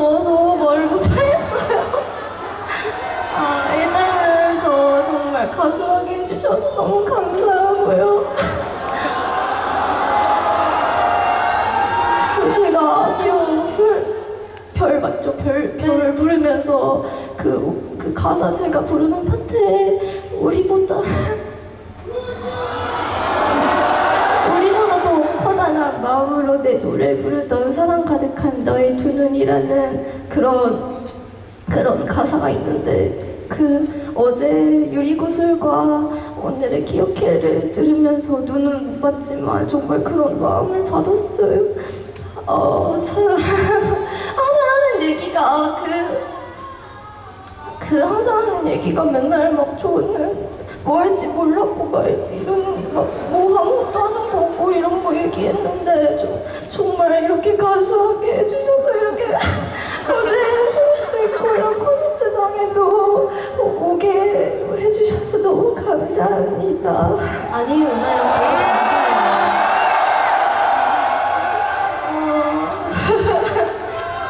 더워서 말을 못하겠어요. 아, 일단은 저 정말 가수하게 해주셔서 너무 감사하고요. 제가 이런 별, 별 맞죠? 별, 별을 네. 부르면서 그, 그 가사 제가 부르는 파트에 우리보다 마음으로 내 노래를 부르던 사랑 가득한 너의 두 눈이라는 그런 그런 가사가 있는데 그 어제 유리구슬과 오늘의 기억해를 들으면서 눈은 못 봤지만 정말 그런 마음을 받았어요. 어, 참 항상 하는 얘기가 그 그 항상 하는 얘기가 맨날 막 저는 뭐 할지 몰랐고 막 이런 막뭐 아무것도 하는 거 없고 이런 거 얘기했는데 저, 정말 이렇게 가수하게 해주셔서 이렇게 무대에 설수 있고 이런 콘서트장에도 오게 해주셔서 너무 감사합니다. 아니 은하야 저희도 감사해요. 어,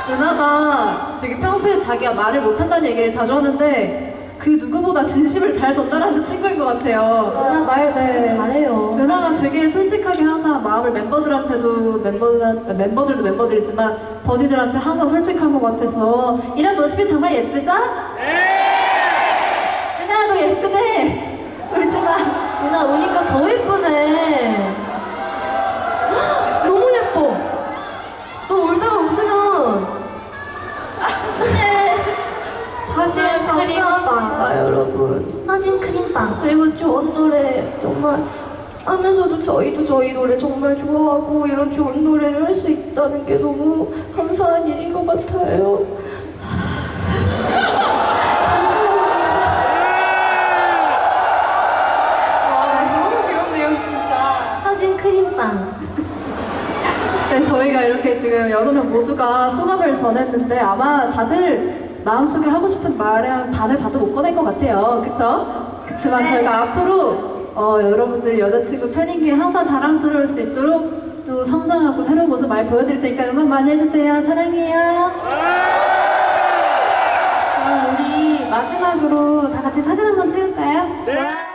은하가 되게 평소에 자기가 말을 못한다는 얘기를 자주 하는데 그 누구보다 진심을 잘 전달하는 친구인 것 같아요. 은하 말 네. 되게 솔직하게 항상 마음을 멤버들한테도 멤버들 멤버들도 멤버들이지만 버디들한테 항상 솔직한 것 같아서 이런 모습이 정말 예쁘죠? 은하야 너 예쁘네. 울지 마. 은하 우니까 더 예쁘네. 헉, 너무 예뻐. 너 울다가 웃으면 사진 감사합니다 여러분. 사진 크림빵. 그리고 좋은 노래 정말 하면서도 저희도 저희 노래 정말 좋아하고 이런 좋은 노래를 할 수 있다는 게 너무 감사한 일인 것 같아요. 와 너무 귀엽네요 진짜. 사진 크림빵. 네, 저희가 이렇게 지금 여섯 명 모두가 소감을 전했는데 아마 다들 마음속에 하고 싶은 말의 한 반을 봐도 못 꺼낼 것 같아요. 그쵸? 그치만 저희가 앞으로 어, 여러분들 여자친구 팬인 게 항상 자랑스러울 수 있도록 또 성장하고 새로운 모습 많이 보여드릴 테니까 응원 많이 해주세요. 사랑해요. 그럼 우리 마지막으로 다 같이 사진 한번 찍을까요? 네.